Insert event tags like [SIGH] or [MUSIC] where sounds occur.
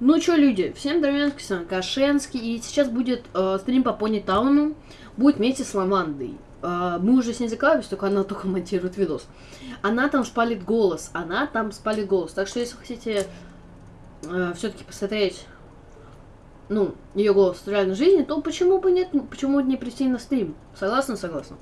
Ну что, люди, всем Дровянский, с вами Кашенский, и сейчас будет э, стрим по Пони Тауну, будет вместе с Лавандой. Э, мы уже с ней закалывались, только она [LAUGHS] только монтирует видос. Она там спалит голос, она там спалит голос, так что если хотите э, все-таки посмотреть, ну, ее голос в реальной жизни, то почему бы нет, почему бы не прийти на стрим? Согласна, согласна.